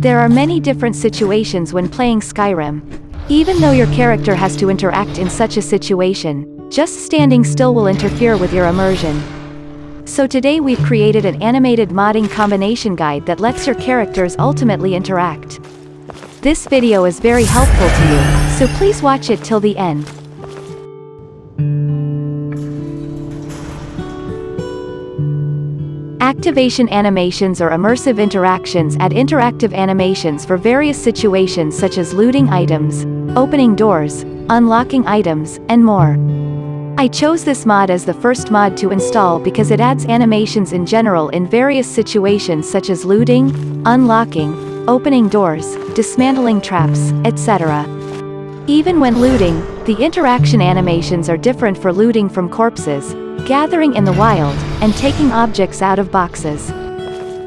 There are many different situations when playing Skyrim. Even though your character has to interact in such a situation, just standing still will interfere with your immersion. So today we've created an animated modding combination guide that lets your characters ultimately interact. This video is very helpful to you, so please watch it till the end. Activation animations or immersive interactions add interactive animations for various situations such as looting items, opening doors, unlocking items, and more. I chose this mod as the first mod to install because it adds animations in general in various situations such as looting, unlocking, opening doors, dismantling traps, etc. Even when looting, the interaction animations are different for looting from corpses, gathering in the wild, and taking objects out of boxes.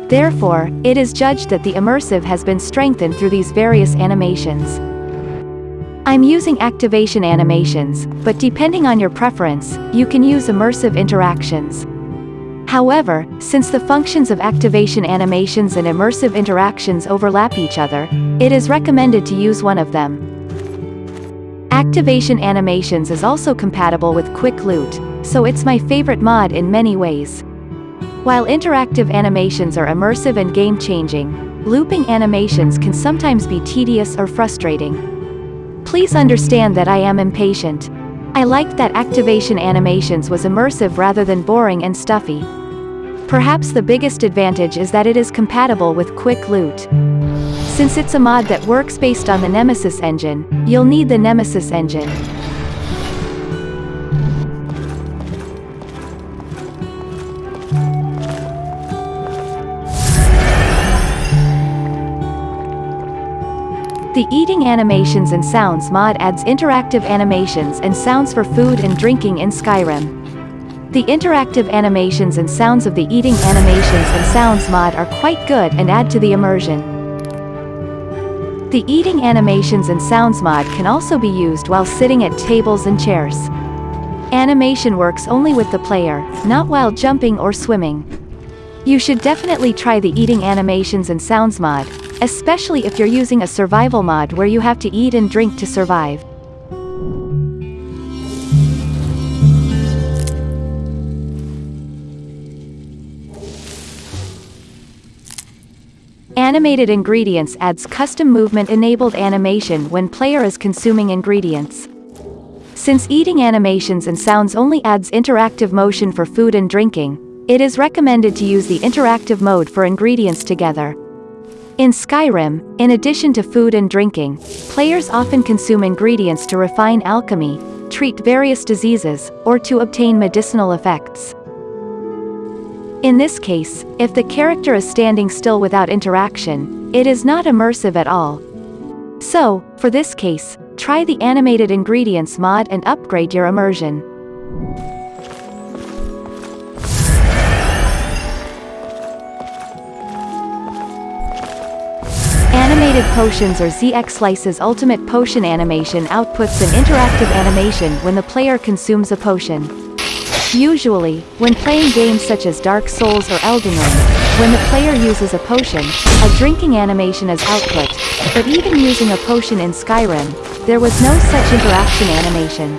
Therefore, it is judged that the immersive has been strengthened through these various animations. I'm using activation animations, but depending on your preference, you can use immersive interactions. However, since the functions of activation animations and immersive interactions overlap each other, it is recommended to use one of them. Activation animations is also compatible with Quick Loot, so it's my favorite mod in many ways. While interactive animations are immersive and game-changing, looping animations can sometimes be tedious or frustrating. Please understand that I am impatient. I liked that activation animations was immersive rather than boring and stuffy. Perhaps the biggest advantage is that it is compatible with Quick Loot. Since it's a mod that works based on the Nemesis engine, you'll need the Nemesis engine. The Eating Animations and Sounds mod adds interactive animations and sounds for food and drinking in Skyrim. The interactive animations and sounds of the Eating Animations and Sounds mod are quite good and add to the immersion. The Eating Animations and Sounds mod can also be used while sitting at tables and chairs. Animation works only with the player, not while jumping or swimming. You should definitely try the Eating Animations and Sounds mod, especially if you're using a survival mod where you have to eat and drink to survive. Animated Ingredients adds custom movement-enabled animation when player is consuming ingredients. Since eating animations and sounds only adds interactive motion for food and drinking, it is recommended to use the interactive mode for ingredients together. In Skyrim, in addition to food and drinking, players often consume ingredients to refine alchemy, treat various diseases, or to obtain medicinal effects. In this case, if the character is standing still without interaction, it is not immersive at all. So, for this case, try the Animated Ingredients mod and upgrade your immersion. Animated Potions or ZX Slice's ultimate potion animation outputs an interactive animation when the player consumes a potion. Usually, when playing games such as Dark Souls or Elden Ring, when the player uses a potion, a drinking animation is output, but even using a potion in Skyrim, there was no such interaction animation.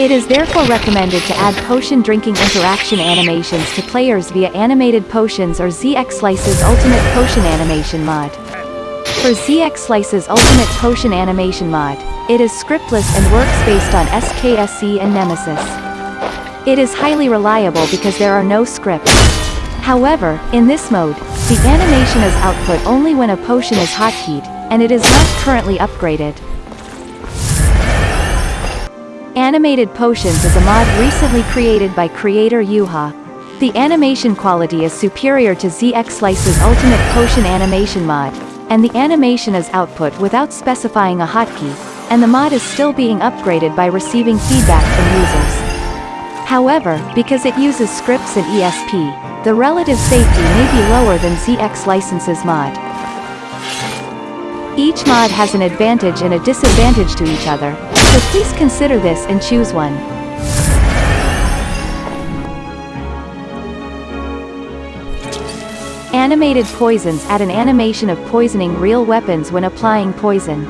It is therefore recommended to add potion drinking interaction animations to players via Animated Potions or ZX Slice's Ultimate Potion Animation mod. For ZX Slice's Ultimate Potion Animation mod, it is scriptless and works based on SKSE and Nemesis. It is highly reliable because there are no scripts. However, in this mode, the animation is output only when a potion is hotkeyed, and it is not currently upgraded. Animated Potions is a mod recently created by creator Yuha. The animation quality is superior to ZX Slice's Ultimate Potion Animation mod, and the animation is output without specifying a hotkey, and the mod is still being upgraded by receiving feedback from users. However, because it uses scripts and ESP, the relative safety may be lower than ZX Slice's mod. Each mod has an advantage and a disadvantage to each other, so please consider this and choose one. Animated poisons add an animation of poisoning real weapons when applying poison.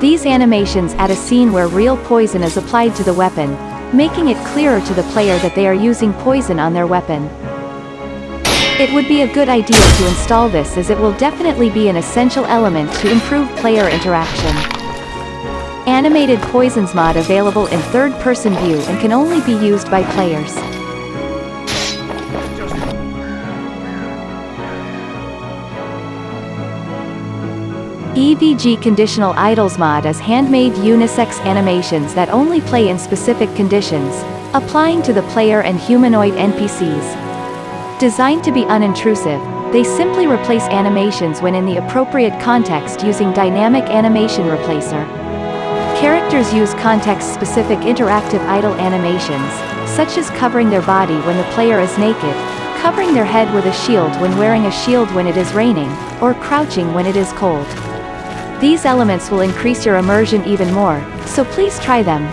These animations add a scene where real poison is applied to the weapon, making it clearer to the player that they are using poison on their weapon. It would be a good idea to install this as it will definitely be an essential element to improve player interaction. Animated Poisons mod available in third-person view and can only be used by players. EVG Conditional Idles mod is handmade unisex animations that only play in specific conditions, applying to the player and humanoid NPCs. Designed to be unintrusive, they simply replace animations when in the appropriate context using Dynamic Animation Replacer. Characters use context-specific interactive idle animations, such as covering their body when the player is naked, covering their head with a shield when wearing a shield when it is raining, or crouching when it is cold. These elements will increase your immersion even more, so please try them.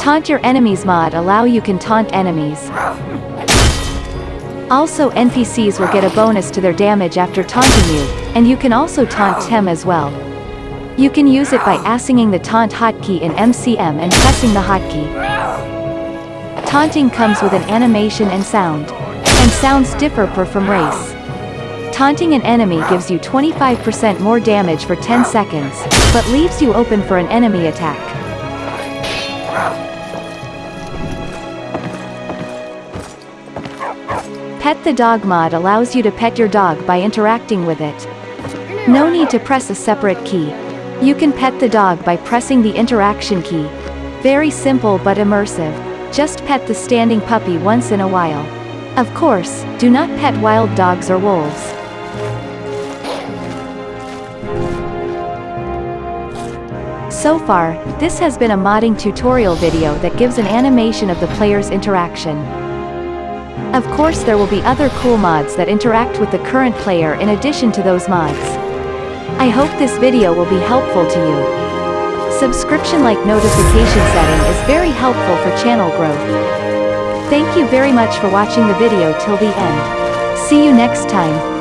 Taunt your enemies mod allow you can taunt enemies. Also NPCs will get a bonus to their damage after taunting you, and you can also taunt them as well. You can use it by assinging the taunt hotkey in MCM and pressing the hotkey. Taunting comes with an animation and sound. And sounds differ per from race. Taunting an enemy gives you 25% more damage for 10 seconds, but leaves you open for an enemy attack. Pet the Dog mod allows you to pet your dog by interacting with it. No need to press a separate key. You can pet the dog by pressing the interaction key. Very simple but immersive. Just pet the standing puppy once in a while. Of course, do not pet wild dogs or wolves. So far, this has been a modding tutorial video that gives an animation of the player's interaction. Of course there will be other cool mods that interact with the current player in addition to those mods. I hope this video will be helpful to you. Subscription-like notification setting is very helpful for channel growth. Thank you very much for watching the video till the end. See you next time.